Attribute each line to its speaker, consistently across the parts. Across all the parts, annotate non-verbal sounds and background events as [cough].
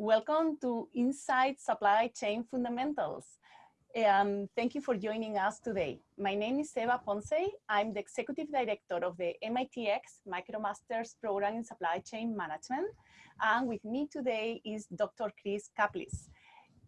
Speaker 1: Welcome to Inside Supply Chain Fundamentals. Um, thank you for joining us today. My name is Eva Ponce. I'm the Executive Director of the MITx MicroMasters Program in Supply Chain Management. And with me today is Dr. Chris Caplice.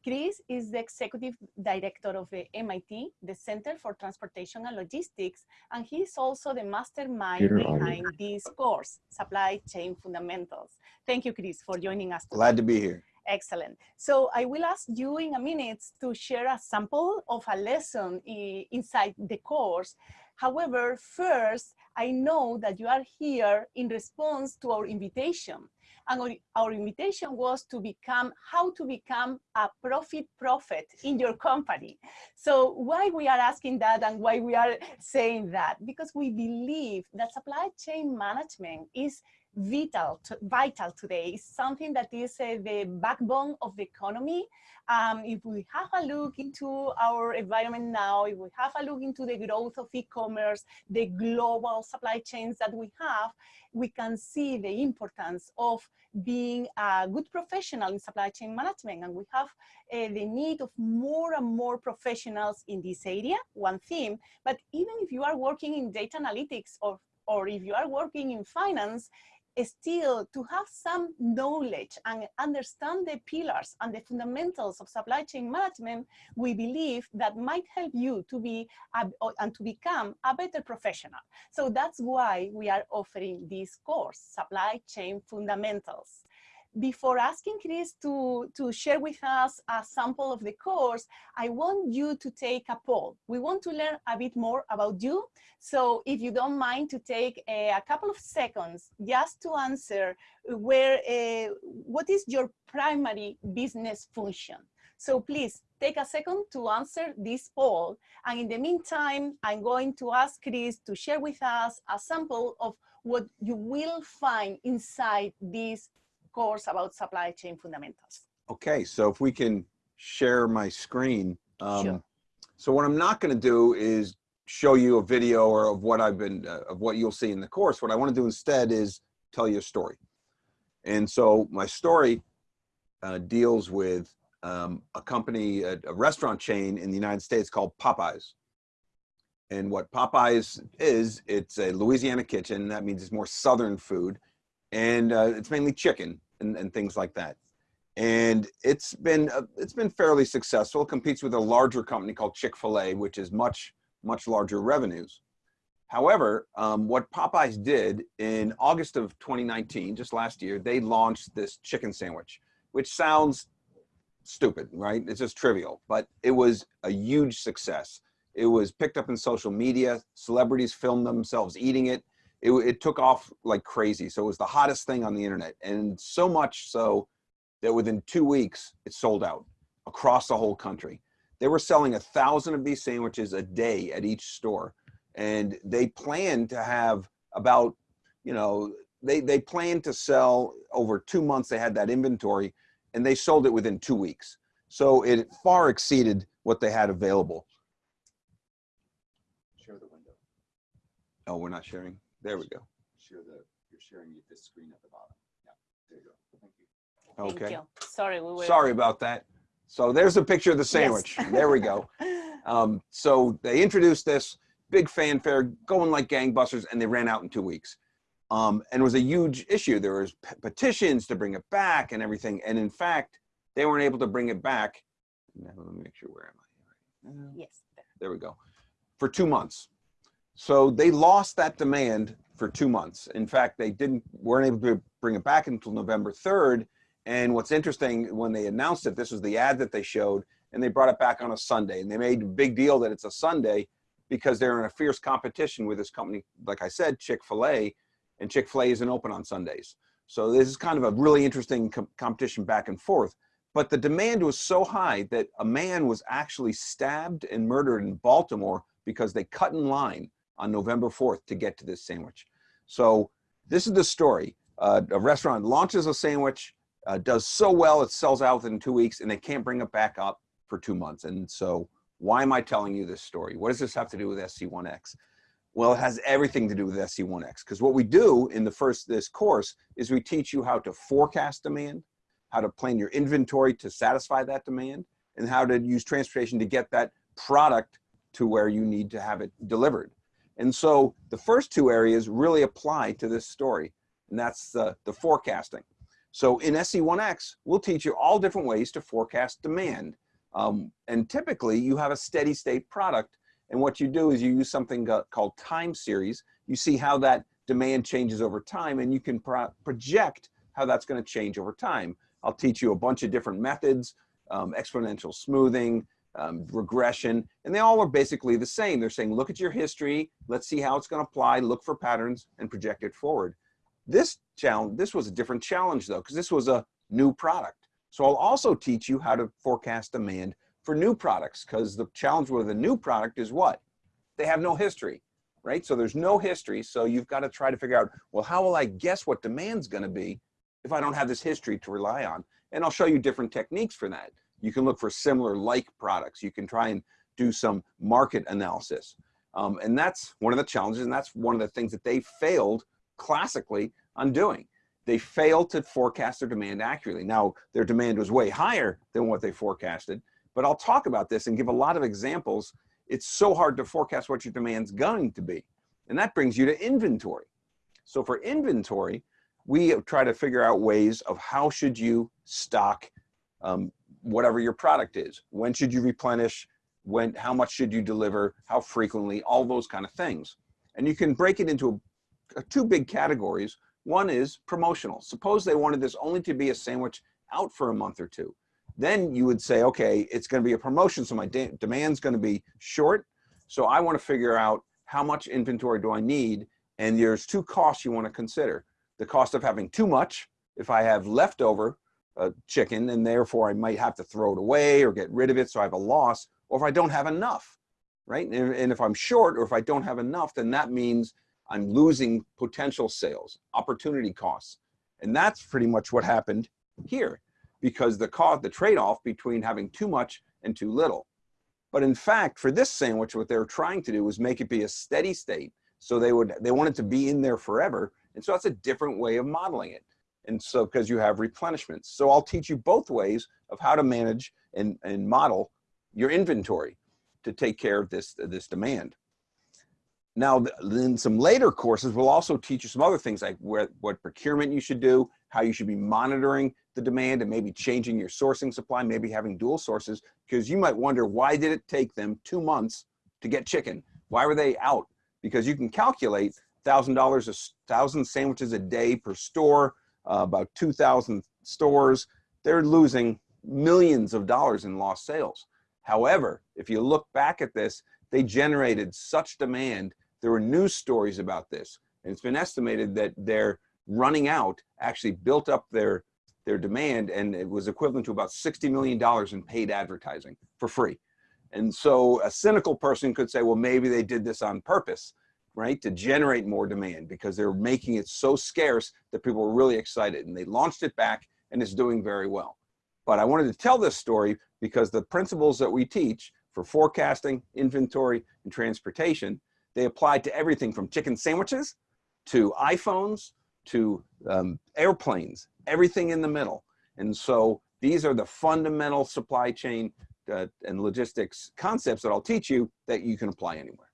Speaker 1: Chris is the executive director of the MIT, the Center for Transportation and Logistics, and he's also the mastermind Here behind this course, Supply Chain Fundamentals. Thank you, Chris, for joining us.
Speaker 2: Today. Glad to be here.
Speaker 1: Excellent. So I will ask you in a minute to share a sample of a lesson inside the course. However, first, I know that you are here in response to our invitation and our, our invitation was to become, how to become a profit prophet in your company. So why we are asking that and why we are saying that? Because we believe that supply chain management is vital, to, vital today. It's something that is uh, the backbone of the economy. Um, if we have a look into our environment now, if we have a look into the growth of e-commerce, the global supply chains that we have, we can see the importance of being a good professional in supply chain management. And we have uh, the need of more and more professionals in this area, one theme, but even if you are working in data analytics or or if you are working in finance, still to have some knowledge and understand the pillars and the fundamentals of supply chain management, we believe that might help you to be a, and to become a better professional. So that's why we are offering this course, Supply Chain Fundamentals before asking Chris to, to share with us a sample of the course, I want you to take a poll. We want to learn a bit more about you. So if you don't mind to take a, a couple of seconds just to answer where, uh, what is your primary business function? So please take a second to answer this poll. And in the meantime, I'm going to ask Chris to share with us a sample of what you will find inside this course about supply chain fundamentals.
Speaker 2: Okay, so if we can share my screen. Um, sure. So what I'm not going to do is show you a video or of what I've been, uh, of what you'll see in the course. What I want to do instead is tell you a story. And so my story uh, deals with um, a company, a, a restaurant chain in the United States called Popeyes. And what Popeyes is, it's a Louisiana kitchen. That means it's more Southern food and uh, it's mainly chicken and, and things like that. And it's been uh, it's been fairly successful. It competes with a larger company called Chick-fil-A, which is much much larger revenues. However, um, what Popeyes did in August of 2019, just last year, they launched this chicken sandwich, which sounds stupid, right? It's just trivial, but it was a huge success. It was picked up in social media. Celebrities filmed themselves eating it it, it took off like crazy. So it was the hottest thing on the internet. And so much so that within two weeks, it sold out across the whole country. They were selling a thousand of these sandwiches a day at each store. And they planned to have about, you know, they, they planned to sell over two months. They had that inventory and they sold it within two weeks. So it far exceeded what they had available.
Speaker 3: Share the window.
Speaker 2: Oh, we're not sharing. There we go.
Speaker 3: Share the, you're sharing this screen at the bottom. Yeah, there you go. Thank
Speaker 1: you. Okay. Thank you. Sorry, we were.
Speaker 2: Sorry about that. So there's a picture of the sandwich. Yes. there we go. [laughs] Um, so they introduced this big fanfare going like gangbusters and they ran out in two weeks. Um, and it was a huge issue. There was petitions to bring it back and everything. And in fact, they weren't able to bring it back. Now, let me make sure where am
Speaker 1: I? Yes.
Speaker 2: There we go. For two months. So they lost that demand for two months. In fact, they didn't weren't able to bring it back until November 3rd. And what's interesting, when they announced it, this was the ad that they showed, and they brought it back on a Sunday. And they made a big deal that it's a Sunday because they're in a fierce competition with this company, like I said, Chick-fil-A, and Chick-fil-A isn't open on Sundays. So this is kind of a really interesting com competition back and forth. But the demand was so high that a man was actually stabbed and murdered in Baltimore because they cut in line on November 4th to get to this sandwich. So this is the story. Uh, a restaurant launches a sandwich, uh, does so well, it sells out within two weeks and they can't bring it back up for two months. And so why am I telling you this story? What does this have to do with SC1X? Well, it has everything to do with SC1X because what we do in the first this course is we teach you how to forecast demand, how to plan your inventory to satisfy that demand, and how to use transportation to get that product to where you need to have it delivered. And so the first two areas really apply to this story, and that's the, the forecasting. So in SC1X, we'll teach you all different ways to forecast demand. Um, and typically you have a steady state product. And what you do is you use something called time series. You see how that demand changes over time and you can pro project how that's gonna change over time. I'll teach you a bunch of different methods, um, exponential smoothing, um, regression, and they all are basically the same. They're saying, look at your history, let's see how it's gonna apply, look for patterns, and project it forward. This challenge, this was a different challenge though, because this was a new product. So I'll also teach you how to forecast demand for new products, because the challenge with a new product is what? They have no history, right? So there's no history, so you've got to try to figure out, well, how will I guess what demand's gonna be if I don't have this history to rely on? And I'll show you different techniques for that. You can look for similar like products. You can try and do some market analysis. Um, and that's one of the challenges, and that's one of the things that they failed classically on doing. They failed to forecast their demand accurately. Now, their demand was way higher than what they forecasted, but I'll talk about this and give a lot of examples. It's so hard to forecast what your demand's going to be. And that brings you to inventory. So for inventory, we try to figure out ways of how should you stock um, whatever your product is. When should you replenish? When, how much should you deliver? How frequently? All those kind of things. And you can break it into a, a two big categories. One is promotional. Suppose they wanted this only to be a sandwich out for a month or two. Then you would say, okay, it's going to be a promotion, so my de demand's going to be short. So I want to figure out how much inventory do I need? And there's two costs you want to consider. The cost of having too much, if I have leftover, a chicken and therefore I might have to throw it away or get rid of it so I have a loss or if I don't have enough, right? And, and if I'm short or if I don't have enough, then that means I'm losing potential sales, opportunity costs. And that's pretty much what happened here because the cost, the trade-off between having too much and too little. But in fact, for this sandwich, what they were trying to do was make it be a steady state. So they would, they wanted to be in there forever. And so that's a different way of modeling it. And so, because you have replenishments. So I'll teach you both ways of how to manage and, and model your inventory to take care of this, this demand. Now, in some later courses, we'll also teach you some other things like where, what procurement you should do, how you should be monitoring the demand and maybe changing your sourcing supply, maybe having dual sources, because you might wonder why did it take them two months to get chicken? Why were they out? Because you can calculate $1,000 a thousand sandwiches a day per store, uh, about 2,000 stores, they're losing millions of dollars in lost sales. However, if you look back at this, they generated such demand. There were news stories about this. And it's been estimated that their running out actually built up their, their demand and it was equivalent to about $60 million in paid advertising for free. And so a cynical person could say, well, maybe they did this on purpose right, to generate more demand because they're making it so scarce that people were really excited and they launched it back and it's doing very well. But I wanted to tell this story because the principles that we teach for forecasting, inventory, and transportation, they apply to everything from chicken sandwiches to iPhones to um, airplanes, everything in the middle. And so these are the fundamental supply chain uh, and logistics concepts that I'll teach you that you can apply anywhere.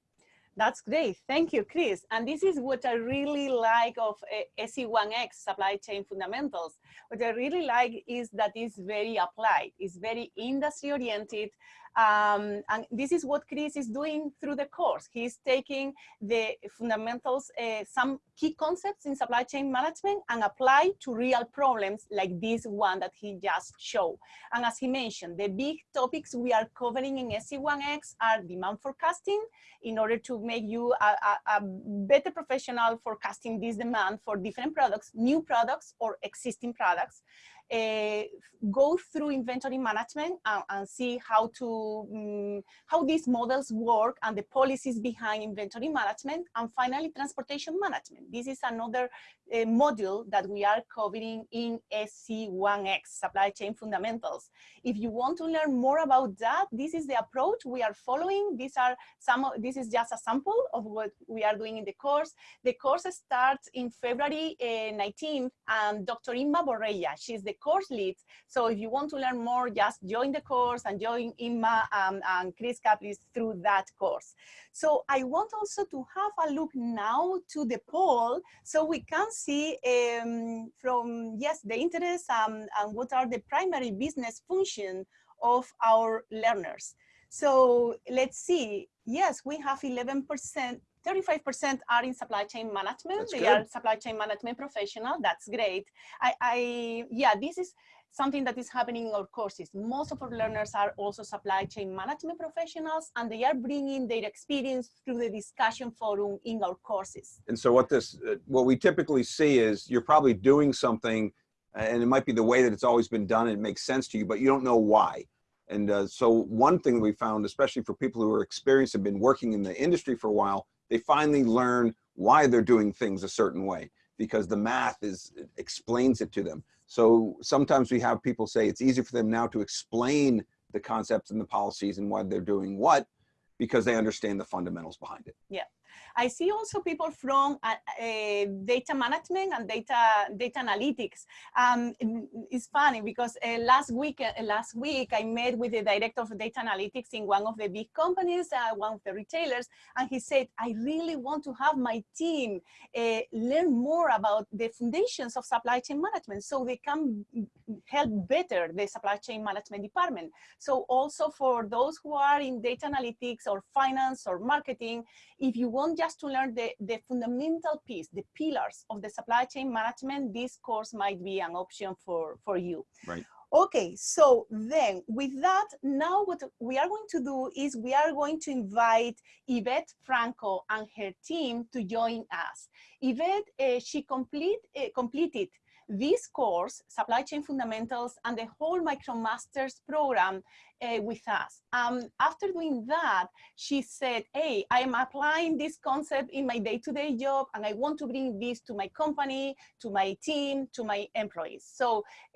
Speaker 1: That's great. Thank you, Chris. And this is what I really like of uh, eh, SC1X, Supply Chain Fundamentals. What I really like is that it's very applied. It's very industry oriented um, and this is what Chris is doing through the course. He's taking the fundamentals, uh, some key concepts in supply chain management and apply to real problems like this one that he just showed. And as he mentioned, the big topics we are covering in SC1X are demand forecasting in order to make you a, a, a better professional forecasting this demand for different products, new products or existing products go through inventory management and, and see how to um, how these models work and the policies behind inventory management and finally transportation management. This is another uh, module that we are covering in SC1X supply chain fundamentals. If you want to learn more about that this is the approach we are following. These are some of, this is just a sample of what we are doing in the course. The course starts in February uh, 19th and Dr. Inma Borrella she's the course leads. So if you want to learn more, just join the course and join Inma um, and Chris Caplice through that course. So I want also to have a look now to the poll so we can see um, from, yes, the interest um, and what are the primary business function of our learners. So let's see, yes, we have 11%, 35% are in supply chain management.
Speaker 2: That's
Speaker 1: they
Speaker 2: good.
Speaker 1: are supply chain management professional. That's great. I, I, yeah, this is something that is happening in our courses. Most of our learners are also supply chain management professionals, and they are bringing their experience through the discussion forum in our courses.
Speaker 2: And so what this, uh, what we typically see is you're probably doing something uh, and it might be the way that it's always been done and it makes sense to you, but you don't know why. And uh, so one thing we found, especially for people who are experienced and been working in the industry for a while, they finally learn why they're doing things a certain way because the math is explains it to them. So sometimes we have people say it's easier for them now to explain the concepts and the policies and why they're doing what because they understand the fundamentals behind it.
Speaker 1: Yeah. I see also people from uh, uh, data management and data data analytics. Um, it's funny because uh, last week uh, last week I met with the director of data analytics in one of the big companies, uh, one of the retailers, and he said, "I really want to have my team uh, learn more about the foundations of supply chain management, so they can help better the supply chain management department." So also for those who are in data analytics or finance or marketing, if you want just to learn the, the fundamental piece, the pillars of the supply chain management, this course might be an option for, for you.
Speaker 2: Right.
Speaker 1: Okay, so then with that, now what we are going to do is we are going to invite Yvette Franco and her team to join us. Yvette, uh, she complete, uh, completed this course, Supply Chain Fundamentals, and the whole MicroMasters program uh, with us. Um, after doing that, she said, hey, I am applying this concept in my day-to-day -day job, and I want to bring this to my company, to my team, to my employees. So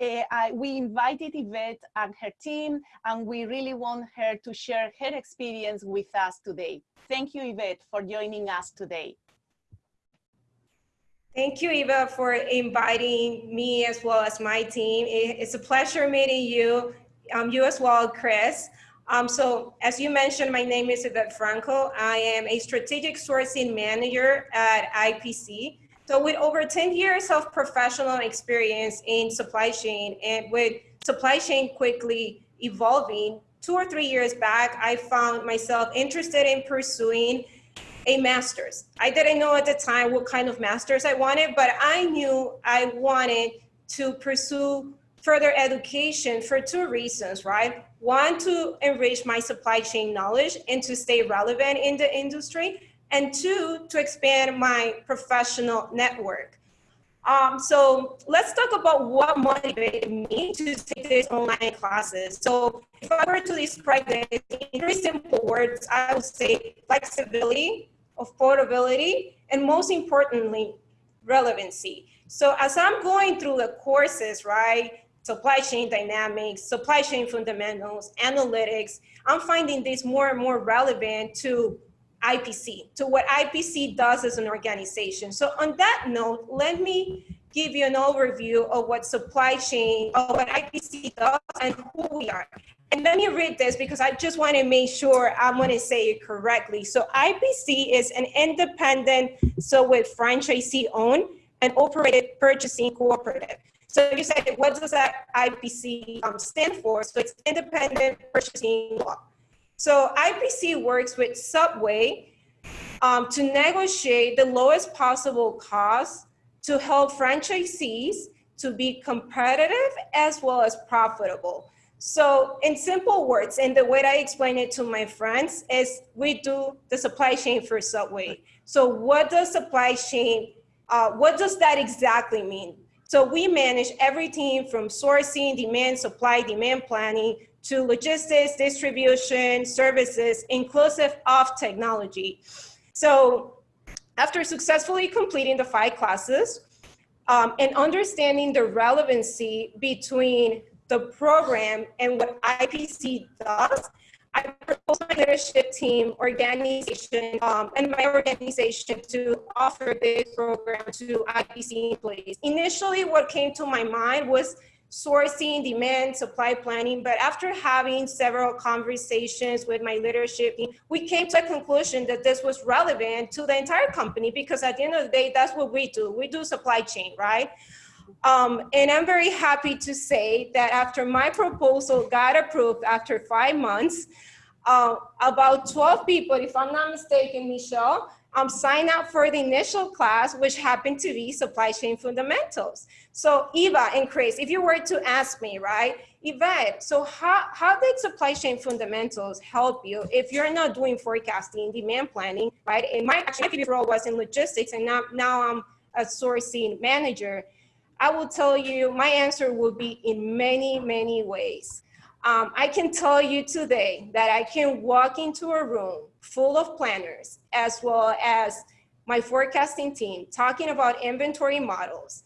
Speaker 1: uh, I, we invited Yvette and her team, and we really want her to share her experience with us today. Thank you, Yvette, for joining us today.
Speaker 4: Thank you, Eva, for inviting me as well as my team. It's a pleasure meeting you, um, you as well, Chris. Um, so as you mentioned, my name is Yvette Franco. I am a strategic sourcing manager at IPC. So with over 10 years of professional experience in supply chain and with supply chain quickly evolving, two or three years back, I found myself interested in pursuing a master's. I didn't know at the time what kind of master's I wanted, but I knew I wanted to pursue further education for two reasons, right? One, to enrich my supply chain knowledge and to stay relevant in the industry. And two, to expand my professional network. Um, so let's talk about what motivated me to take these online classes. So if I were to describe this in very simple words, I would say flexibility, affordability, and most importantly, relevancy. So as I'm going through the courses, right, supply chain dynamics, supply chain fundamentals, analytics, I'm finding this more and more relevant to IPC, to what IPC does as an organization. So on that note, let me give you an overview of what supply chain, of what IPC does and who we are. And let me read this because I just want to make sure I'm going to say it correctly. So IPC is an independent, so with franchisee owned and operated purchasing cooperative. So you said, what does that IPC um, stand for? So it's independent purchasing law. So IPC works with Subway um, to negotiate the lowest possible cost to help franchisees to be competitive as well as profitable. So in simple words, and the way I explain it to my friends is we do the supply chain for Subway. So what does supply chain, uh, what does that exactly mean? So we manage everything from sourcing, demand, supply, demand planning, to logistics, distribution, services, inclusive of technology. So after successfully completing the five classes um, and understanding the relevancy between the program and what IPC does, I proposed my leadership team, organization, um, and my organization to offer this program to IPC employees. Initially, what came to my mind was sourcing, demand, supply planning. But after having several conversations with my leadership we came to a conclusion that this was relevant to the entire company because at the end of the day, that's what we do. We do supply chain, right? Um, and I'm very happy to say that after my proposal got approved after five months, uh, about 12 people, if I'm not mistaken, Michelle, um, sign up for the initial class, which happened to be supply chain fundamentals. So Eva and Chris, if you were to ask me, right, Yvette, so how, how did supply chain fundamentals help you if you're not doing forecasting, demand planning, right? And my actually role was in logistics and now, now I'm a sourcing manager. I will tell you, my answer will be in many, many ways. Um, I can tell you today that I can walk into a room full of planners as well as my forecasting team talking about inventory models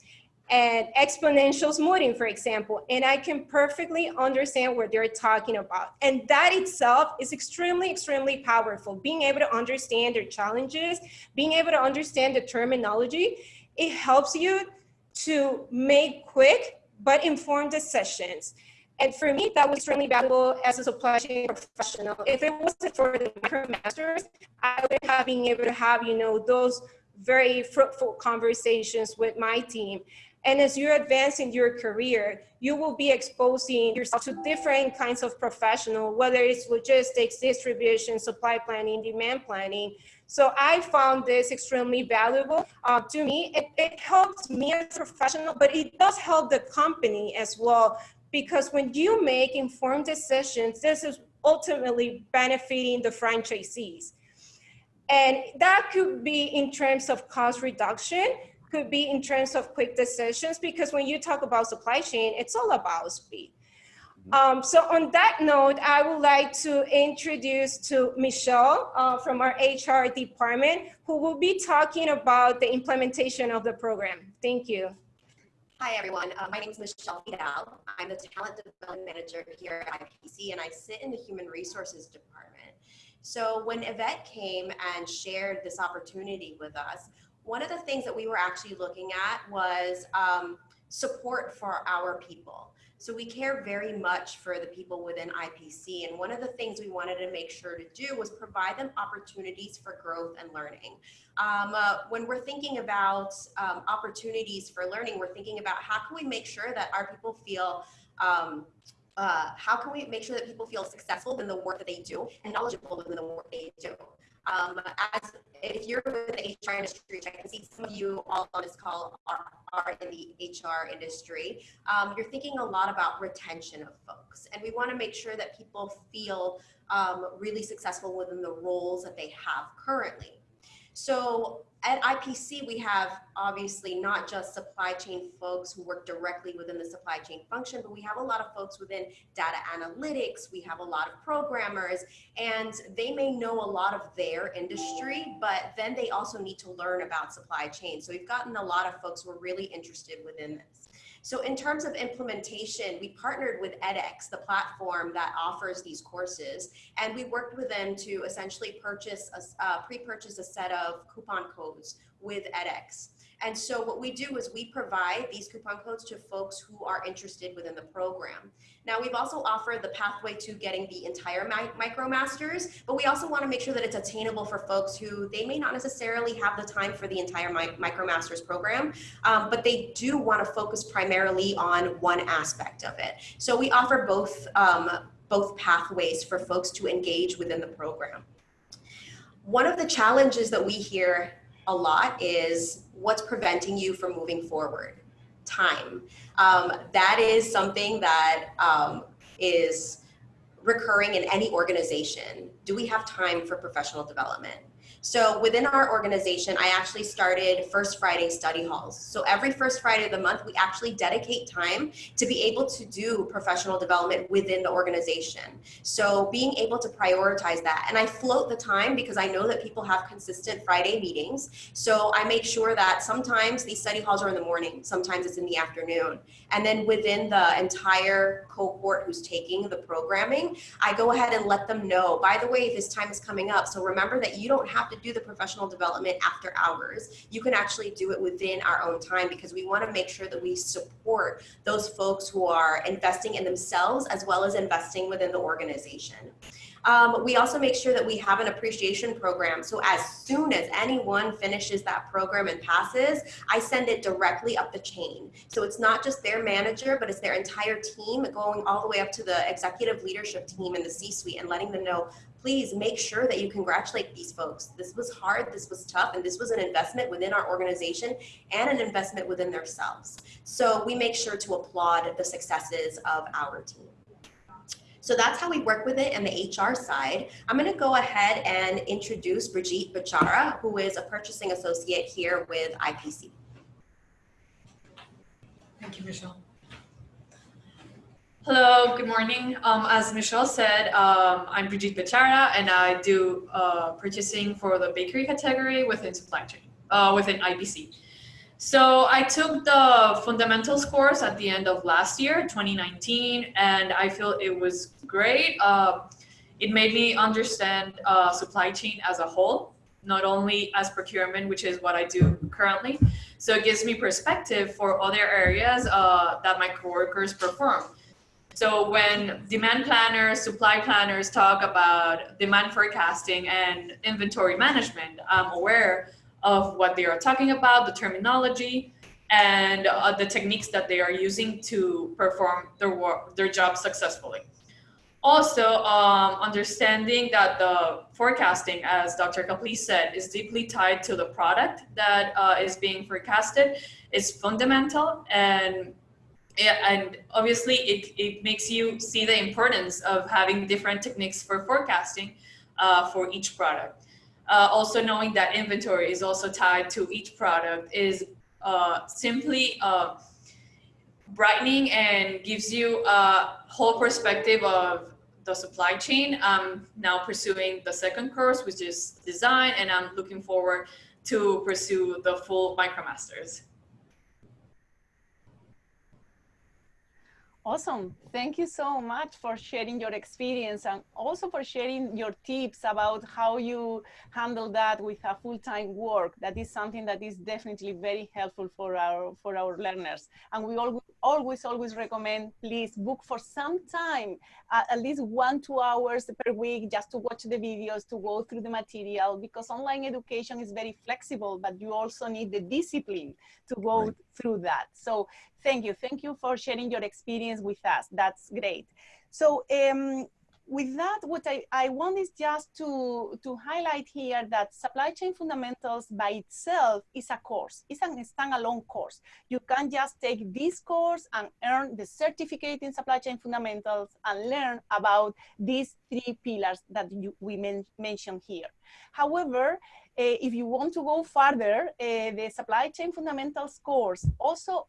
Speaker 4: and exponential smoothing, for example, and I can perfectly understand what they're talking about. And that itself is extremely, extremely powerful. Being able to understand their challenges, being able to understand the terminology, it helps you to make quick but informed decisions. And for me, that was extremely valuable as a supply chain professional. If it wasn't for the MicroMasters, I would have been able to have, you know, those very fruitful conversations with my team. And as you advance in your career, you will be exposing yourself to different kinds of professional, whether it's logistics, distribution, supply planning, demand planning. So I found this extremely valuable uh, to me. It, it helps me as a professional, but it does help the company as well because when you make informed decisions, this is ultimately benefiting the franchisees. And that could be in terms of cost reduction, could be in terms of quick decisions, because when you talk about supply chain, it's all about speed. Um, so on that note, I would like to introduce to Michelle uh, from our HR department, who will be talking about the implementation of the program. Thank you.
Speaker 5: Hi, everyone. Uh, my name is Michelle Fidel. I'm the Talent Development Manager here at IPC, and I sit in the Human Resources Department. So when Yvette came and shared this opportunity with us, one of the things that we were actually looking at was um, support for our people. So we care very much for the people within IPC. And one of the things we wanted to make sure to do was provide them opportunities for growth and learning. Um, uh, when we're thinking about um, opportunities for learning, we're thinking about how can we make sure that our people feel um, uh, how can we make sure that people feel successful in the work that they do and knowledgeable in the work they do? Um, as if you're in the HR industry, I can see some of you all on this call are, are in the HR industry. Um, you're thinking a lot about retention of folks, and we want to make sure that people feel um, really successful within the roles that they have currently. So at IPC, we have obviously not just supply chain folks who work directly within the supply chain function, but we have a lot of folks within data analytics. We have a lot of programmers, and they may know a lot of their industry, but then they also need to learn about supply chain. So we've gotten a lot of folks who are really interested within this. So in terms of implementation, we partnered with edX, the platform that offers these courses, and we worked with them to essentially purchase, a, uh, pre-purchase a set of coupon codes with edX. And so what we do is we provide these coupon codes to folks who are interested within the program. Now we've also offered the pathway to getting the entire MicroMasters, but we also want to make sure that it's attainable for folks who they may not necessarily have the time for the entire mi MicroMasters program, um, but they do want to focus primarily on one aspect of it. So we offer both, um, both pathways for folks to engage within the program. One of the challenges that we hear a lot is what's preventing you from moving forward? Time. Um, that is something that um, is recurring in any organization. Do we have time for professional development? So within our organization, I actually started First Friday study halls. So every first Friday of the month, we actually dedicate time to be able to do professional development within the organization. So being able to prioritize that. And I float the time because I know that people have consistent Friday meetings. So I make sure that sometimes these study halls are in the morning, sometimes it's in the afternoon. And then within the entire cohort who's taking the programming, I go ahead and let them know, by the way, this time is coming up. So remember that you don't have to to do the professional development after hours. You can actually do it within our own time because we want to make sure that we support those folks who are investing in themselves as well as investing within the organization. Um, we also make sure that we have an appreciation program. So as soon as anyone finishes that program and passes, I send it directly up the chain. So it's not just their manager, but it's their entire team going all the way up to the executive leadership team in the C-suite and letting them know, please make sure that you congratulate these folks. This was hard, this was tough, and this was an investment within our organization and an investment within themselves. So we make sure to applaud the successes of our team. So that's how we work with it on the HR side. I'm gonna go ahead and introduce Brigitte Bachara, who is a purchasing associate here with IPC.
Speaker 6: Thank you, Michelle. Hello, good morning. Um, as Michelle said, um, I'm Brigitte Bachara and I do uh, purchasing for the bakery category within supply chain, uh, within IPC. So I took the fundamentals course at the end of last year, 2019, and I feel it was great. Uh, it made me understand uh, supply chain as a whole, not only as procurement, which is what I do currently. So it gives me perspective for other areas uh, that my coworkers perform. So when demand planners, supply planners talk about demand forecasting and inventory management, I'm aware of what they are talking about, the terminology, and uh, the techniques that they are using to perform their work, their job successfully. Also, um, understanding that the forecasting, as Dr. Caplice said, is deeply tied to the product that uh, is being forecasted is fundamental and and obviously it, it makes you see the importance of having different techniques for forecasting uh, for each product. Uh, also knowing that inventory is also tied to each product is uh, simply uh, brightening and gives you a whole perspective of the supply chain. I'm now pursuing the second course, which is design, and I'm looking forward to pursue the full MicroMasters.
Speaker 1: Awesome. Thank you so much for sharing your experience and also for sharing your tips about how you handle that with a full-time work. That is something that is definitely very helpful for our for our learners. And we always always always recommend please book for some time, uh, at least one two hours per week, just to watch the videos, to go through the material, because online education is very flexible, but you also need the discipline to go right. through that. So Thank you. Thank you for sharing your experience with us. That's great. So um, with that, what I, I want is just to, to highlight here that supply chain fundamentals by itself is a course. It's a standalone course. You can just take this course and earn the certificate in supply chain fundamentals and learn about these three pillars that you, we men mentioned here. However, uh, if you want to go further, uh, the supply chain fundamentals course also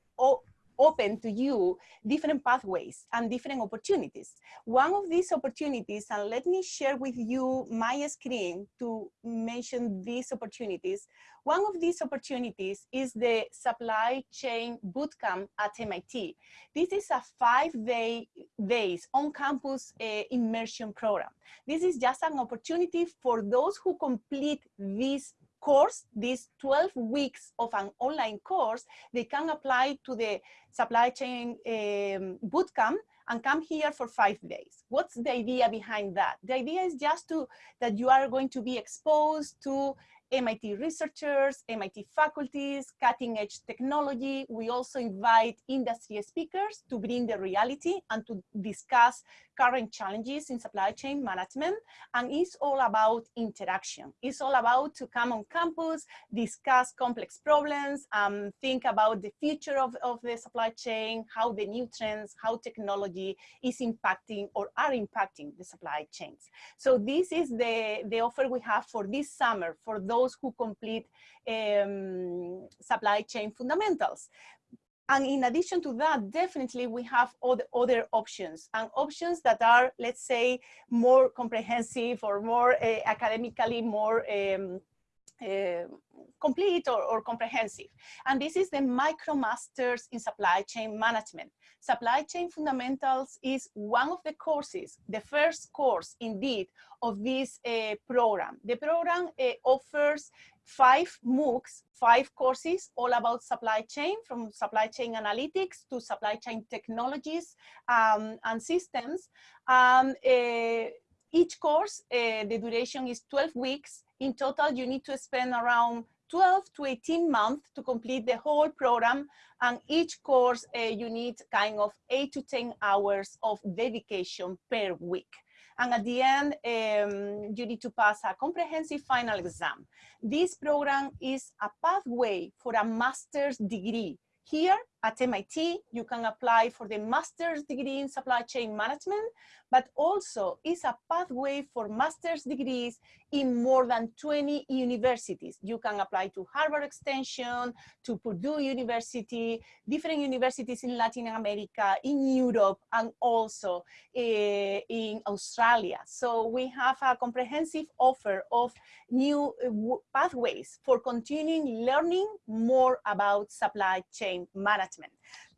Speaker 1: open to you different pathways and different opportunities. One of these opportunities, and let me share with you my screen to mention these opportunities. One of these opportunities is the supply chain bootcamp at MIT. This is a five day days on campus uh, immersion program. This is just an opportunity for those who complete this course, these 12 weeks of an online course, they can apply to the supply chain um, bootcamp and come here for five days. What's the idea behind that? The idea is just to that you are going to be exposed to MIT researchers, MIT faculties, cutting edge technology. We also invite industry speakers to bring the reality and to discuss current challenges in supply chain management. And it's all about interaction. It's all about to come on campus, discuss complex problems, um, think about the future of, of the supply chain, how the new trends, how technology is impacting or are impacting the supply chains. So this is the, the offer we have for this summer for those who complete um, supply chain fundamentals. And in addition to that, definitely we have other, other options and options that are, let's say, more comprehensive or more uh, academically more um, uh, complete or, or, comprehensive. And this is the MicroMasters in Supply Chain Management. Supply Chain Fundamentals is one of the courses, the first course indeed of this uh, program. The program uh, offers five MOOCs, five courses all about supply chain, from supply chain analytics to supply chain technologies um, and systems. Um, uh, each course, uh, the duration is 12 weeks. In total, you need to spend around 12 to 18 months to complete the whole program. And each course, uh, you need kind of eight to 10 hours of dedication per week. And at the end, um, you need to pass a comprehensive final exam. This program is a pathway for a master's degree. Here at MIT, you can apply for the master's degree in supply chain management, but also is a pathway for master's degrees in more than 20 universities. You can apply to Harvard Extension, to Purdue University, different universities in Latin America, in Europe, and also uh, in Australia. So we have a comprehensive offer of new uh, pathways for continuing learning more about supply chain management.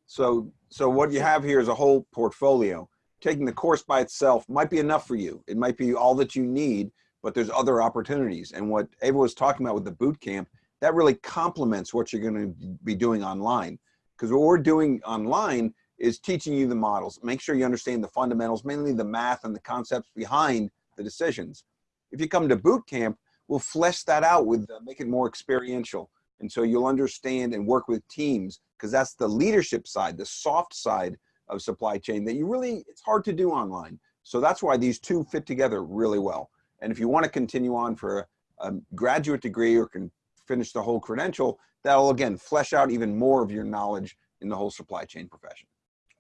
Speaker 2: So, so what you have here is a whole portfolio. Taking the course by itself might be enough for you. It might be all that you need, but there's other opportunities. And what Eva was talking about with the boot camp, that really complements what you're going to be doing online. Because what we're doing online is teaching you the models. Make sure you understand the fundamentals, mainly the math and the concepts behind the decisions. If you come to boot camp, we'll flesh that out with uh, make it more experiential. And so you'll understand and work with teams because that's the leadership side, the soft side of supply chain that you really, it's hard to do online. So that's why these two fit together really well. And if you want to continue on for a, a graduate degree or can finish the whole credential, that'll again flesh out even more of your knowledge in the whole supply chain profession.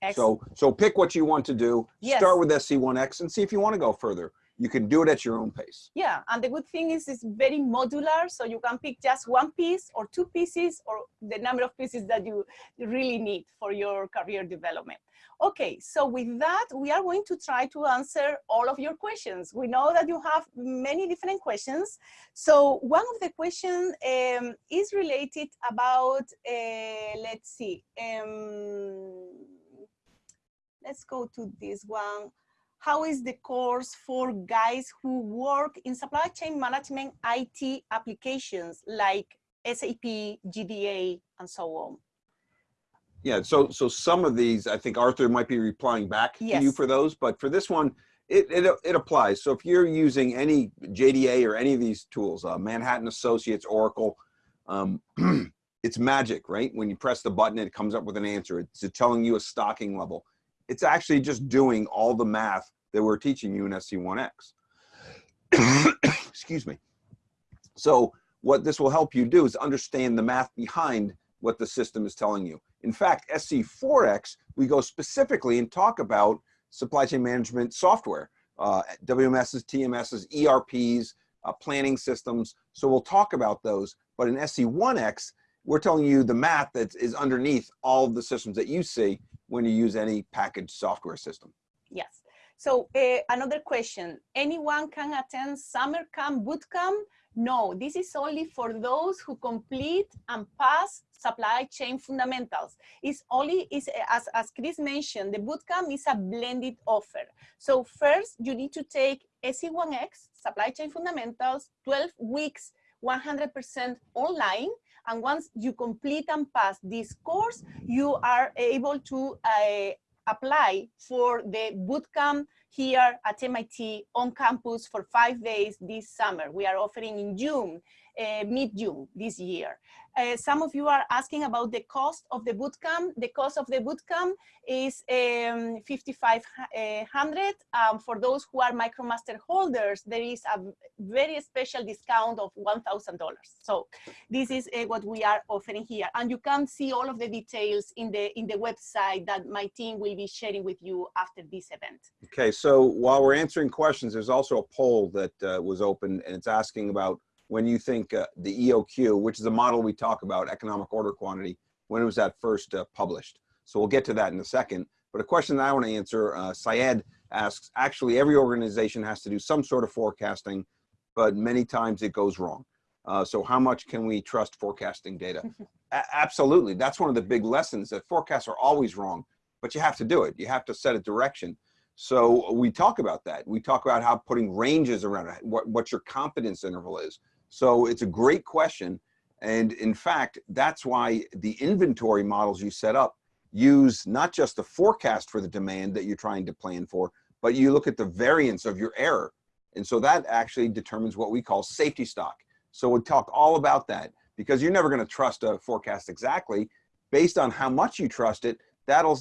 Speaker 2: Excellent. So, so pick what you want to do. Yes. Start with SC1X and see if you want to go further you can do it at your own pace.
Speaker 1: Yeah, and the good thing is it's very modular, so you can pick just one piece or two pieces or the number of pieces that you really need for your career development. Okay, so with that, we are going to try to answer all of your questions. We know that you have many different questions. So one of the questions um, is related about, uh, let's see, um, let's go to this one how is the course for guys who work in supply chain management IT applications like SAP, JDA, and so on?
Speaker 2: Yeah, so so some of these, I think Arthur might be replying back yes. to you for those, but for this one, it, it, it applies. So if you're using any JDA or any of these tools, uh, Manhattan Associates, Oracle, um, [clears throat] it's magic, right? When you press the button, it comes up with an answer. It's telling you a stocking level it's actually just doing all the math that we're teaching you in SC1X. [coughs] Excuse me. So what this will help you do is understand the math behind what the system is telling you. In fact, SC4X, we go specifically and talk about supply chain management software, uh, WMSs, TMSs, ERPs, uh, planning systems. So we'll talk about those. But in SC1X, we're telling you the math that is underneath all the systems that you see when you use any packaged software system.
Speaker 1: Yes. So uh, another question, anyone can attend summer camp, boot camp? No, this is only for those who complete and pass supply chain fundamentals. It's only, is as, as Chris mentioned, the bootcamp is a blended offer. So first you need to take SC1X, supply chain fundamentals, 12 weeks, 100% online, and once you complete and pass this course, you are able to uh, apply for the bootcamp here at MIT on campus for five days this summer. We are offering in June uh, mid-June this year. Uh, some of you are asking about the cost of the bootcamp. The cost of the bootcamp is um, 5,500. Um, for those who are MicroMaster holders, there is a very special discount of $1,000. So this is uh, what we are offering here. And you can see all of the details in the, in the website that my team will be sharing with you after this event.
Speaker 2: Okay, so while we're answering questions, there's also a poll that uh, was open and it's asking about when you think uh, the EOQ, which is a model we talk about, economic order quantity, when it was that first uh, published. So we'll get to that in a second. But a question that I want to answer, uh, Syed asks, actually every organization has to do some sort of forecasting, but many times it goes wrong. Uh, so how much can we trust forecasting data? [laughs] Absolutely. That's one of the big lessons that forecasts are always wrong, but you have to do it. You have to set a direction. So we talk about that. We talk about how putting ranges around it, what, what your confidence interval is. So it's a great question. And in fact, that's why the inventory models you set up use not just the forecast for the demand that you're trying to plan for, but you look at the variance of your error. And so that actually determines what we call safety stock. So we'll talk all about that because you're never going to trust a forecast exactly. Based on how much you trust it, that'll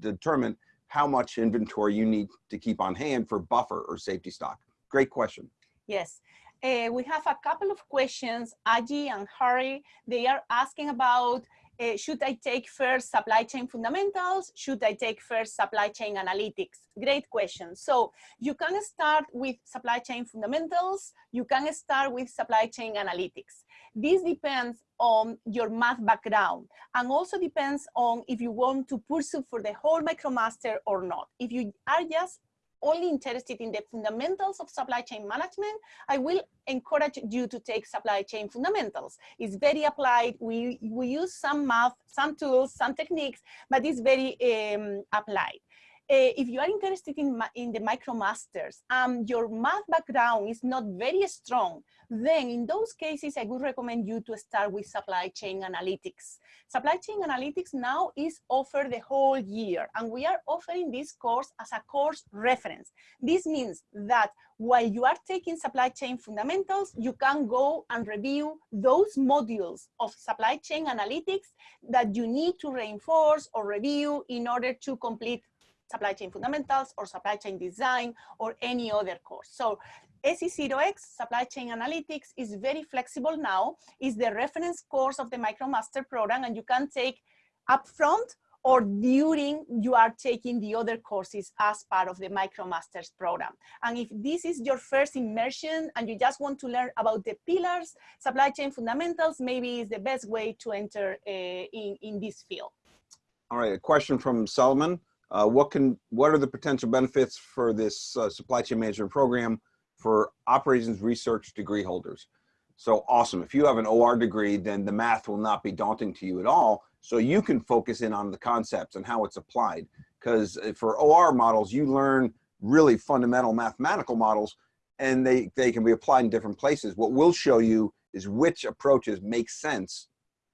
Speaker 2: determine how much inventory you need to keep on hand for buffer or safety stock. Great question.
Speaker 1: Yes. Uh, we have a couple of questions. Aji and Harry, they are asking about uh, should I take first supply chain fundamentals? Should I take first supply chain analytics? Great question. So you can start with supply chain fundamentals. You can start with supply chain analytics. This depends on your math background and also depends on if you want to pursue for the whole MicroMaster or not. If you are just only interested in the fundamentals of supply chain management, I will encourage you to take supply chain fundamentals. It's very applied. We, we use some math, some tools, some techniques, but it's very um, applied. Uh, if you are interested in, in the MicroMasters and um, your math background is not very strong, then in those cases, I would recommend you to start with supply chain analytics. Supply chain analytics now is offered the whole year, and we are offering this course as a course reference. This means that while you are taking supply chain fundamentals, you can go and review those modules of supply chain analytics that you need to reinforce or review in order to complete supply chain fundamentals or supply chain design or any other course. So SC0X, Supply Chain Analytics, is very flexible now. Is the reference course of the MicroMaster program and you can take upfront or during you are taking the other courses as part of the MicroMasters program. And if this is your first immersion and you just want to learn about the pillars, supply chain fundamentals, maybe is the best way to enter uh, in, in this field.
Speaker 2: All right, a question from Solomon. Uh, what can what are the potential benefits for this uh, supply chain management program for operations research degree holders? So awesome. If you have an OR degree, then the math will not be daunting to you at all. So you can focus in on the concepts and how it's applied. Because uh, for OR models, you learn really fundamental mathematical models and they, they can be applied in different places. What we'll show you is which approaches make sense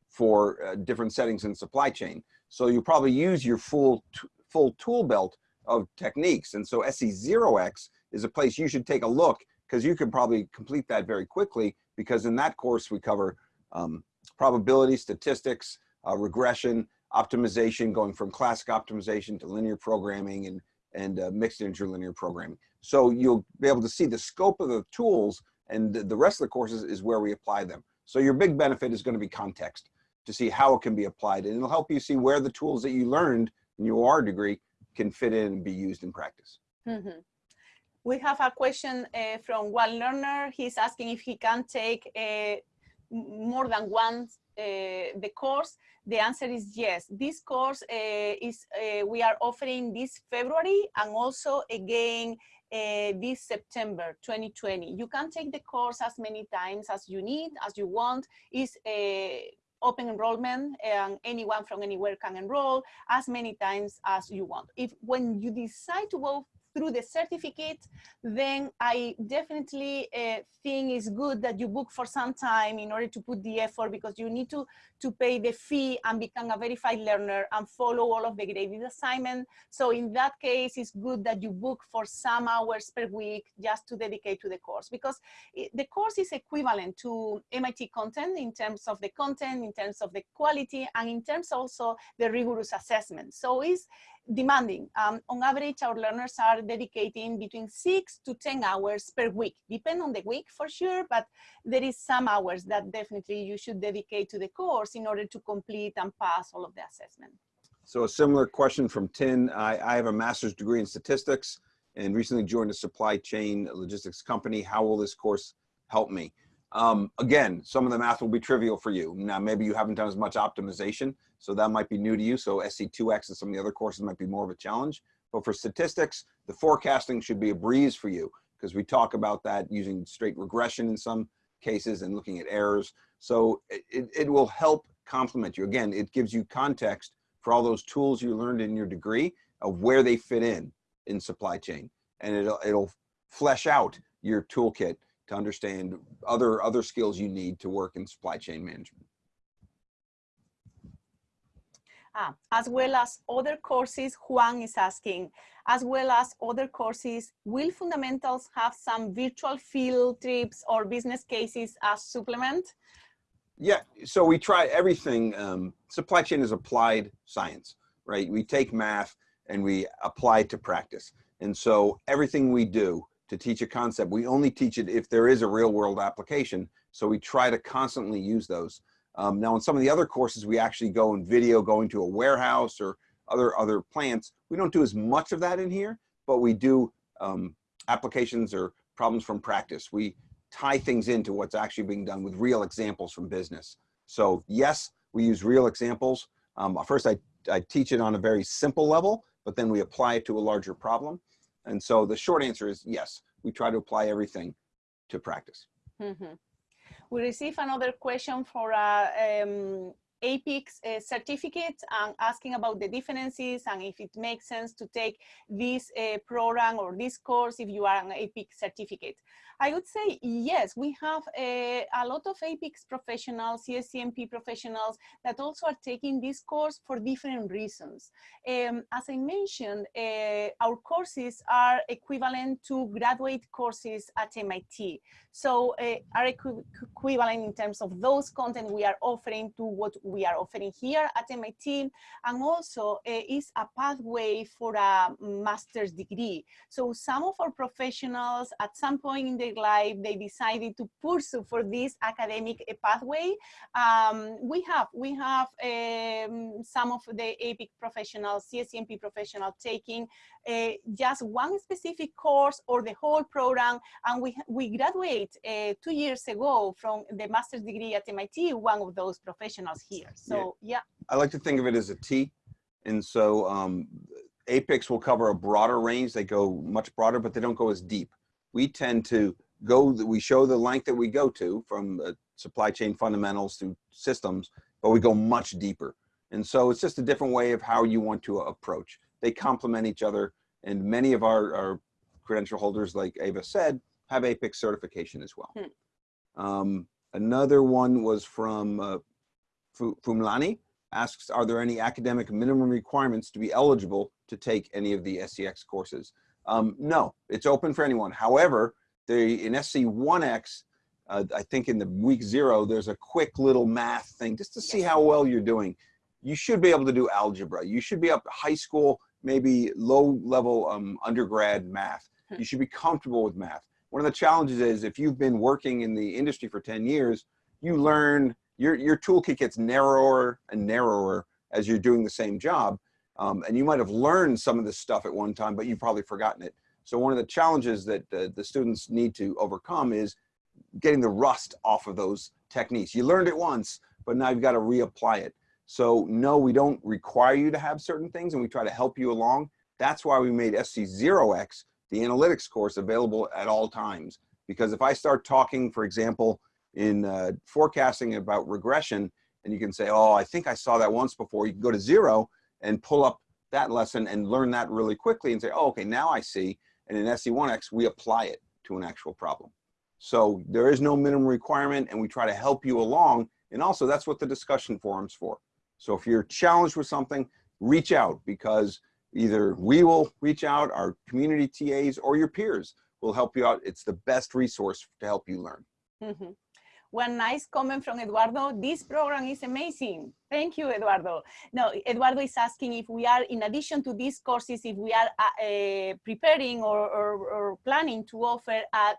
Speaker 2: for uh, different settings in supply chain. So you probably use your full full tool belt of techniques. And so SC0X is a place you should take a look because you can probably complete that very quickly because in that course we cover um, probability, statistics, uh, regression, optimization, going from classic optimization to linear programming and, and uh, mixed integer linear programming. So you'll be able to see the scope of the tools and the rest of the courses is where we apply them. So your big benefit is going to be context to see how it can be applied and it'll help you see where the tools that you learned your degree can fit in and be used in practice.
Speaker 1: Mm -hmm. We have a question uh, from one learner. He's asking if he can take uh, more than one uh, the course. The answer is yes. This course uh, is uh, we are offering this February and also again uh, this September 2020. You can take the course as many times as you need, as you want. Is open enrollment and anyone from anywhere can enroll as many times as you want. If when you decide to go through the certificate, then I definitely uh, think it's good that you book for some time in order to put the effort because you need to, to pay the fee and become a verified learner and follow all of the graded assignment. So in that case, it's good that you book for some hours per week just to dedicate to the course because it, the course is equivalent to MIT content in terms of the content, in terms of the quality, and in terms also the rigorous assessment. So it's, demanding. Um, on average, our learners are dedicating between six to 10 hours per week, depend on the week for sure, but there is some hours that definitely you should dedicate to the course in order to complete and pass all of the assessment.
Speaker 2: So a similar question from Tin. I, I have a master's degree in statistics and recently joined a supply chain logistics company. How will this course help me? Um, again, some of the math will be trivial for you. Now, maybe you haven't done as much optimization, so that might be new to you. So SC2X and some of the other courses might be more of a challenge. But for statistics, the forecasting should be a breeze for you because we talk about that using straight regression in some cases and looking at errors. So it, it will help complement you. Again, it gives you context for all those tools you learned in your degree of where they fit in in supply chain. And it'll, it'll flesh out your toolkit to understand other, other skills you need to work in supply chain management.
Speaker 1: Ah, as well as other courses, Juan is asking, as well as other courses, will fundamentals have some virtual field trips or business cases as supplement?
Speaker 2: Yeah, so we try everything. Um, supply chain is applied science, right? We take math and we apply it to practice. And so everything we do to teach a concept, we only teach it if there is a real world application. So we try to constantly use those. Um, now, in some of the other courses, we actually go in video, going to a warehouse or other other plants. We don't do as much of that in here, but we do um, applications or problems from practice. We tie things into what's actually being done with real examples from business. So yes, we use real examples. Um, first, I, I teach it on a very simple level, but then we apply it to a larger problem. And so the short answer is yes, we try to apply everything to practice.
Speaker 1: Mm -hmm we receive another question for a um, APICS uh, certificate and asking about the differences and if it makes sense to take this uh, program or this course if you are an APICS certificate. I would say yes, we have a, a lot of APICS professionals, CSCMP professionals that also are taking this course for different reasons. Um, as I mentioned, uh, our courses are equivalent to graduate courses at MIT. So uh, are equi equivalent in terms of those content we are offering to what we are offering here at MIT, and also uh, is a pathway for a master's degree. So some of our professionals at some point in their life, they decided to pursue for this academic uh, pathway. Um, we have, we have um, some of the APIC professionals, CSCMP professionals taking uh, just one specific course or the whole program, and we, we graduate uh, two years ago from the master's degree at MIT, one of those professionals here. So yeah. yeah.
Speaker 2: I like to think of it as a T. And so um, APICS will cover a broader range. They go much broader, but they don't go as deep. We tend to go, we show the length that we go to from uh, supply chain fundamentals to systems, but we go much deeper. And so it's just a different way of how you want to approach. They complement each other. And many of our, our credential holders, like Eva said, have APICS certification as well. Hmm. Um, another one was from uh, Fumlani, asks, are there any academic minimum requirements to be eligible to take any of the SCX courses? Um, no, it's open for anyone. However, the, in SC1X, uh, I think in the week zero, there's a quick little math thing just to see how well you're doing. You should be able to do algebra. You should be up high school, maybe low level um, undergrad math. Hmm. You should be comfortable with math. One of the challenges is if you've been working in the industry for 10 years, you learn, your, your toolkit gets narrower and narrower as you're doing the same job. Um, and you might have learned some of this stuff at one time, but you've probably forgotten it. So one of the challenges that uh, the students need to overcome is getting the rust off of those techniques. You learned it once, but now you've got to reapply it. So no, we don't require you to have certain things and we try to help you along. That's why we made SC0X, the analytics course, available at all times. Because if I start talking, for example, in uh, forecasting about regression, and you can say, oh, I think I saw that once before, you can go to zero and pull up that lesson and learn that really quickly and say, oh, okay, now I see. And in SC1X, we apply it to an actual problem. So there is no minimum requirement and we try to help you along. And also that's what the discussion forum's for. So if you're challenged with something, reach out because either we will reach out, our community TAs or your peers will help you out. It's the best resource to help you learn.
Speaker 1: Mm -hmm. One nice comment from Eduardo, this program is amazing. Thank you, Eduardo. No, Eduardo is asking if we are, in addition to these courses, if we are uh, uh, preparing or, or, or, planning to offer a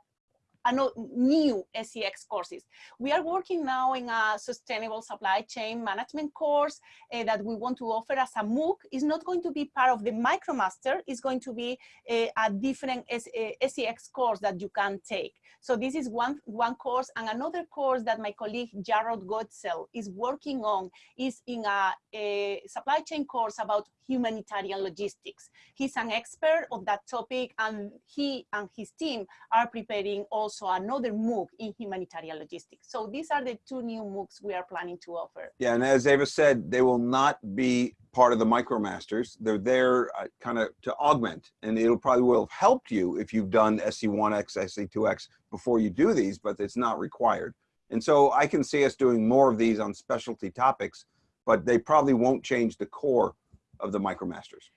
Speaker 1: Uh, new SCX courses. We are working now in a sustainable supply chain management course uh, that we want to offer as a MOOC. It's not going to be part of the MicroMaster. It's going to be a, a different S, eh, a SCX course that you can take. So this is one, one course and another course that my colleague Jarrod Goentzel is working on is in a, a supply chain course about humanitarian logistics. He's an expert on that topic and he and his team are preparing also also another MOOC in humanitarian logistics. So these are the two new MOOCs we are planning to offer.
Speaker 2: Yeah, and as Eva said, they will not be part of the MicroMasters. They're there uh, kind of to augment, and it'll probably will have helped you if you've done SC1X, SC2X before you do these, but it's not required. And so I can see us doing more of these on specialty topics, but they probably won't change the core of the MicroMasters.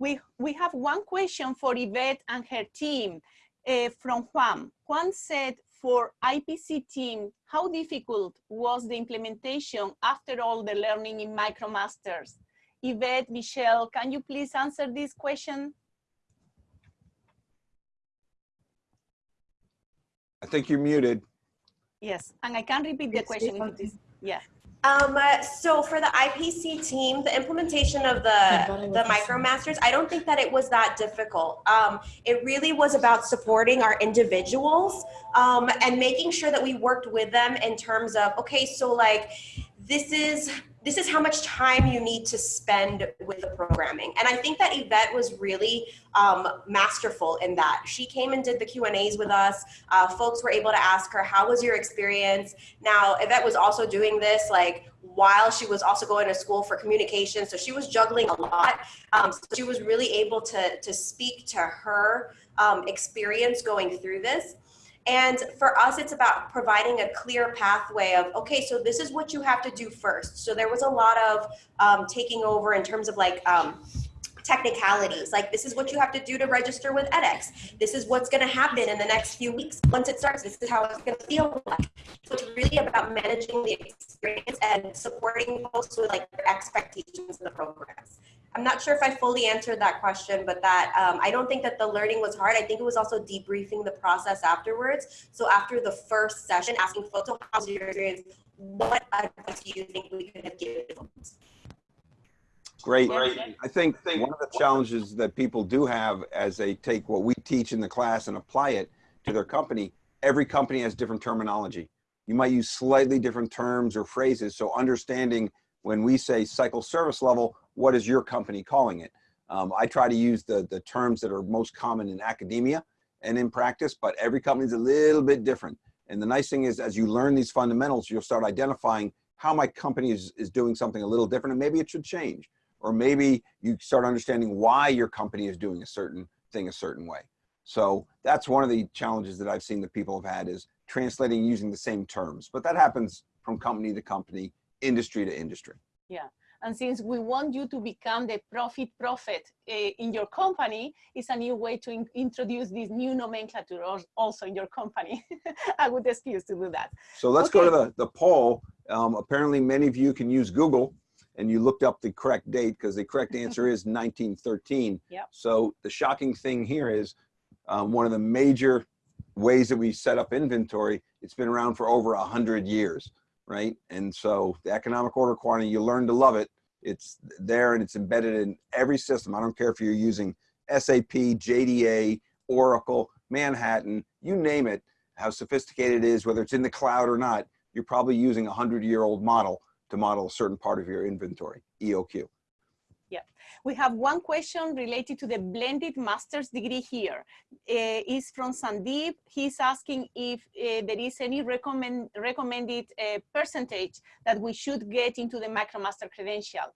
Speaker 1: We, we have one question for Yvette and her team uh, from Juan. Juan said, for IPC team, how difficult was the implementation after all the learning in MicroMasters? Yvette, Michelle, can you please answer this question?
Speaker 2: I think you're muted.
Speaker 1: Yes, and I can repeat the question. if it is- Yeah.
Speaker 5: Um, uh, so for the IPC team, the implementation of the, the MicroMasters, I don't think that it was that difficult. Um, it really was about supporting our individuals um, and making sure that we worked with them in terms of, okay, so like, this is this is how much time you need to spend with the programming. And I think that Yvette was really um, masterful in that. She came and did the Q&As with us. Uh, folks were able to ask her, how was your experience? Now, Yvette was also doing this like while she was also going to school for communication. So she was juggling a lot. Um, so she was really able to, to speak to her um, experience going through this. And for us, it's about providing a clear pathway of, okay, so this is what you have to do first. So there was a lot of um, taking over in terms of like um, technicalities. Like this is what you have to do to register with edX. This is what's gonna happen in the next few weeks. Once it starts, this is how it's gonna feel like. So it's really about managing the experience and supporting folks with like their expectations of the programs. I'm not sure if I fully answered that question, but that um, I don't think that the learning was hard. I think it was also debriefing the process afterwards. So after the first session, asking folks, so how's your experience? What advice do you think we could have given folks?
Speaker 2: Great. I think one of the challenges that people do have as they take what we teach in the class and apply it to their company, every company has different terminology. You might use slightly different terms or phrases. So understanding when we say cycle service level, what is your company calling it? Um, I try to use the, the terms that are most common in academia and in practice, but every company is a little bit different. And the nice thing is as you learn these fundamentals, you'll start identifying how my company is, is doing something a little different and maybe it should change or maybe you start understanding why your company is doing a certain thing a certain way. So that's one of the challenges that I've seen that people have had is translating using the same terms, but that happens from company to company, industry to industry.
Speaker 1: Yeah. And since we want you to become the profit prophet uh, in your company, it's a new way to in introduce this new nomenclature also in your company. [laughs] a good excuse to do that.
Speaker 2: So let's okay. go to the, the poll. Um, apparently many of you can use Google and you looked up the correct date because the correct [laughs] answer is 1913.
Speaker 1: Yep.
Speaker 2: So the shocking thing here is um, one of the major ways that we set up inventory, it's been around for over a hundred years, right? And so the economic order quantity, you learn to love it. It's there and it's embedded in every system. I don't care if you're using SAP, JDA, Oracle, Manhattan, you name it, how sophisticated it is, whether it's in the cloud or not, you're probably using a hundred year old model to model a certain part of your inventory, EOQ.
Speaker 1: Yeah, we have one question related to the blended master's degree here. Uh, is from Sandeep. He's asking if uh, there is any recommend, recommended uh, percentage that we should get into the MicroMaster credential.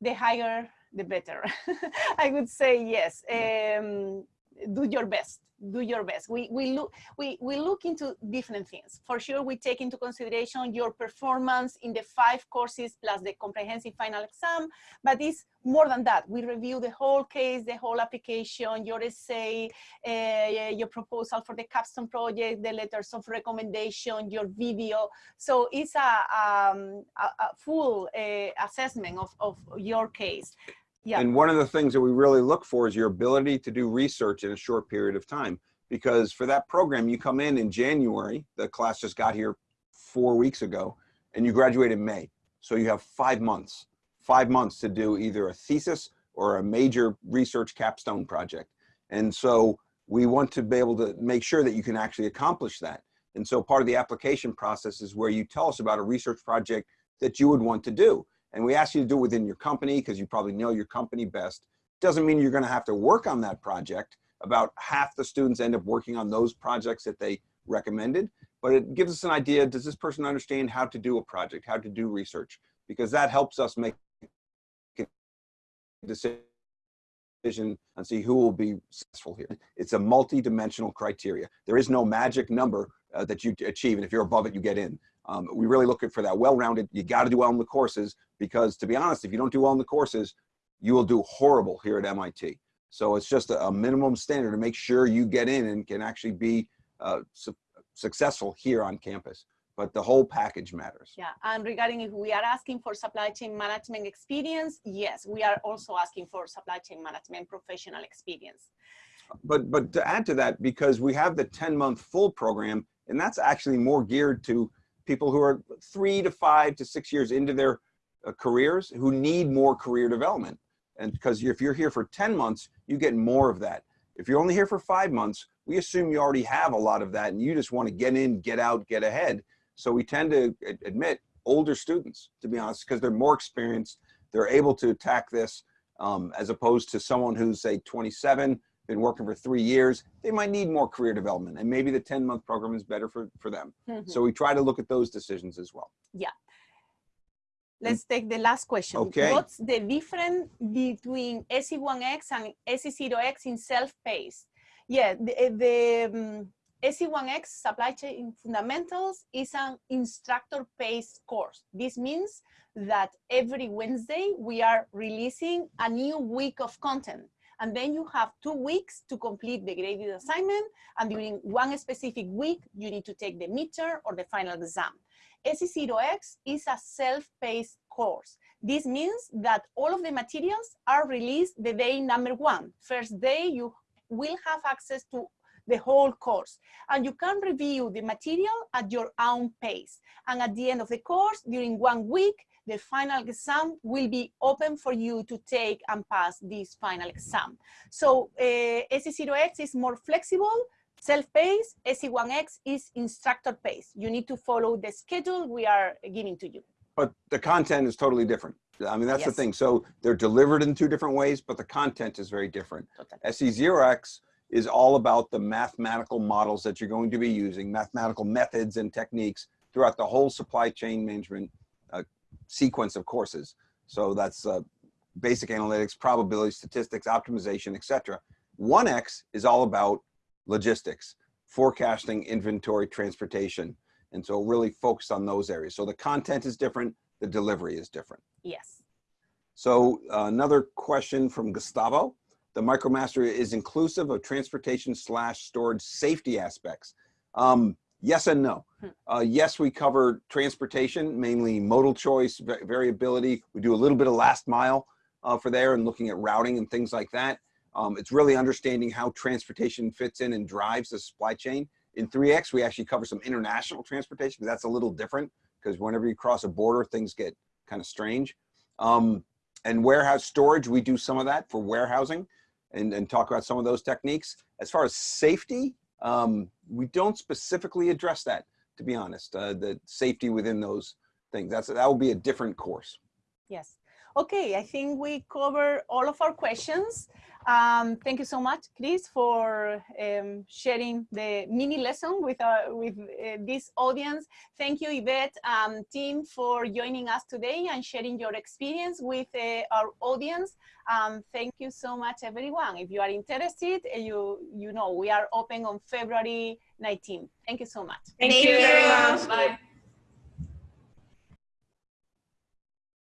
Speaker 1: The higher, the better. [laughs] I would say yes. Um, do your best do your best. We, we, look, we, we look into different things. For sure, we take into consideration your performance in the five courses plus the comprehensive final exam, but it's more than that. We review the whole case, the whole application, your essay, uh, your proposal for the capstone project, the letters of recommendation, your video. So it's a, um, a, a full uh, assessment of, of your case. Yeah.
Speaker 2: And one of the things that we really look for is your ability to do research in a short period of time. Because for that program, you come in in January, the class just got here four weeks ago, and you graduate in May. So you have five months, five months to do either a thesis or a major research capstone project. And so we want to be able to make sure that you can actually accomplish that. And so part of the application process is where you tell us about a research project that you would want to do. And we ask you to do it within your company because you probably know your company best. Doesn't mean you're going to have to work on that project. About half the students end up working on those projects that they recommended, but it gives us an idea, does this person understand how to do a project, how to do research? Because that helps us make a decision and see who will be successful here. It's a multi-dimensional criteria. There is no magic number uh, that you achieve, and if you're above it, you get in. Um, we really look for that well-rounded, you gotta do well in the courses, because to be honest, if you don't do well in the courses, you will do horrible here at MIT. So it's just a, a minimum standard to make sure you get in and can actually be uh, su successful here on campus. But the whole package matters.
Speaker 1: Yeah, and regarding if we are asking for supply chain management experience, yes, we are also asking for supply chain management professional experience.
Speaker 2: But but to add to that, because we have the 10 month full program, and that's actually more geared to people who are three to five to six years into their uh, careers who need more career development. And because if you're here for 10 months, you get more of that. If you're only here for five months, we assume you already have a lot of that and you just want to get in, get out, get ahead. So we tend to admit older students, to be honest, because they're more experienced. They're able to attack this um, as opposed to someone who's say 27, been working for three years, they might need more career development and maybe the 10 month program is better for, for them. Mm -hmm. So we try to look at those decisions as well.
Speaker 1: Yeah. Let's take the last question.
Speaker 2: Okay.
Speaker 1: What's the difference between SC1X and SC0X in self-paced? Yeah, the, the um, SC1X Supply Chain Fundamentals is an instructor-paced course. This means that every Wednesday we are releasing a new week of content. And then you have two weeks to complete the graded assignment. And during one specific week, you need to take the midterm or the final exam. SC0X is a self-paced course. This means that all of the materials are released the day number one. First day, you will have access to the whole course. And you can review the material at your own pace. And at the end of the course, during one week, the final exam will be open for you to take and pass this final exam. So uh, SC0X is more flexible, Self-paced, SC1X is instructor-paced. You need to follow the schedule we are giving to you.
Speaker 2: But the content is totally different. I mean, that's yes. the thing. So they're delivered in two different ways, but the content is very different. Totally. SC0X is all about the mathematical models that you're going to be using, mathematical methods and techniques throughout the whole supply chain management sequence of courses. So that's uh, basic analytics, probability, statistics, optimization, etc. 1X is all about logistics, forecasting, inventory, transportation. And so really focus on those areas. So the content is different, the delivery is different.
Speaker 1: Yes.
Speaker 2: So uh, another question from Gustavo. The MicroMaster is inclusive of transportation slash storage safety aspects. Um, yes and no. Hmm. Uh, yes, we cover transportation, mainly modal choice, variability. We do a little bit of last mile uh, for there and looking at routing and things like that. Um, it's really understanding how transportation fits in and drives the supply chain. In 3X, we actually cover some international transportation, but that's a little different because whenever you cross a border, things get kind of strange. Um, and warehouse storage, we do some of that for warehousing and, and talk about some of those techniques. As far as safety, um, we don't specifically address that, to be honest, uh, the safety within those things. That's, that will be a different course.
Speaker 1: Yes. Okay, I think we cover all of our questions. Um, thank you so much, Chris, for um, sharing the mini lesson with, uh, with uh, this audience. Thank you, Yvette um, team, for joining us today and sharing your experience with uh, our audience. Um, thank you so much, everyone. If you are interested, uh, you, you know, we are open on February 19. Thank you so much.
Speaker 4: Thank, thank you very much. Bye.